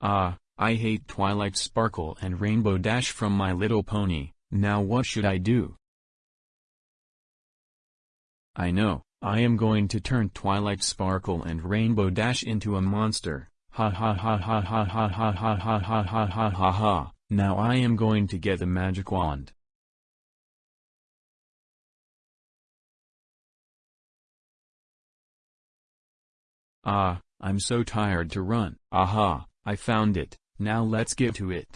Ah, I hate Twilight Sparkle and Rainbow Dash from My Little Pony, now what should I do? I know, I am going to turn Twilight Sparkle and Rainbow Dash into a monster, ha ha ha ha ha ha ha ha ha ha ha ha ha ha, now I am going to get the magic wand. Ah, I'm so tired to run. Aha, I found it, now let's get to it.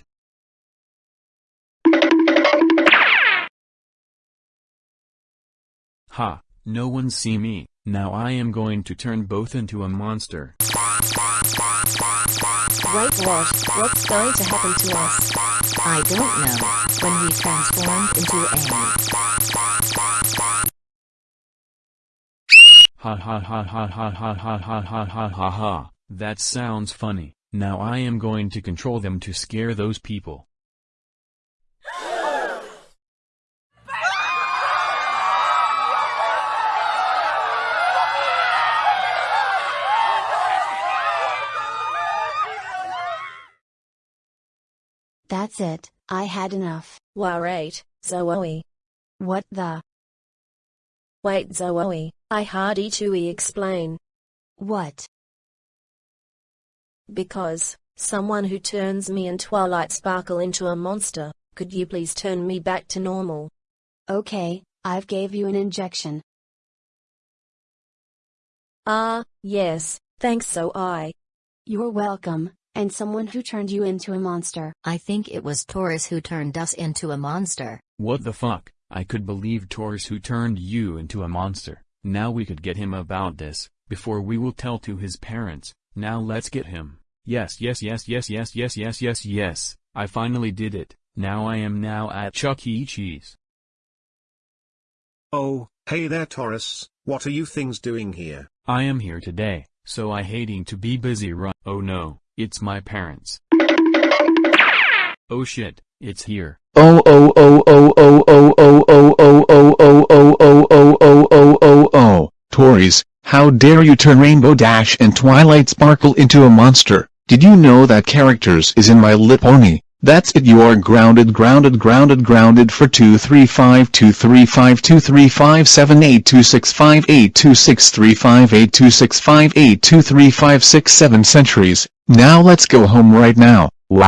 Ha, no one see me, now I am going to turn both into a monster. Wait what? What's going to happen to us? I don't know. When we transformed into a... Ha ha ha ha ha ha ha ha ha ha ha ha, that sounds funny, now I am going to control them to scare those people. That's it, I had enough. Wait, Zoe. What the? Wait Zoe, I hardy to explain. What? Because, someone who turns me and Twilight Sparkle into a monster, could you please turn me back to normal? Okay, I've gave you an injection. Ah, yes, thanks so I. You're welcome, and someone who turned you into a monster. I think it was Taurus who turned us into a monster. What the fuck, I could believe Taurus who turned you into a monster, now we could get him about this, before we will tell to his parents, now let's get him. Yes yes yes yes yes yes yes yes yes, I finally did it, now I am now at Chuck E. Cheese. Oh, hey there Taurus, what are you things doing here? I am here today, so I hating to be busy run. Oh no, it's my parents. Oh shit, it's here. Oh oh oh oh oh oh oh oh oh oh oh oh oh oh oh oh oh oh Tories, how dare you turn Rainbow Dash and Twilight Sparkle into a monster? Did you know that characters is in My lip only, That's it you are grounded grounded grounded grounded for 23523523578265826358265823567 centuries. Now let's go home right now. Wow.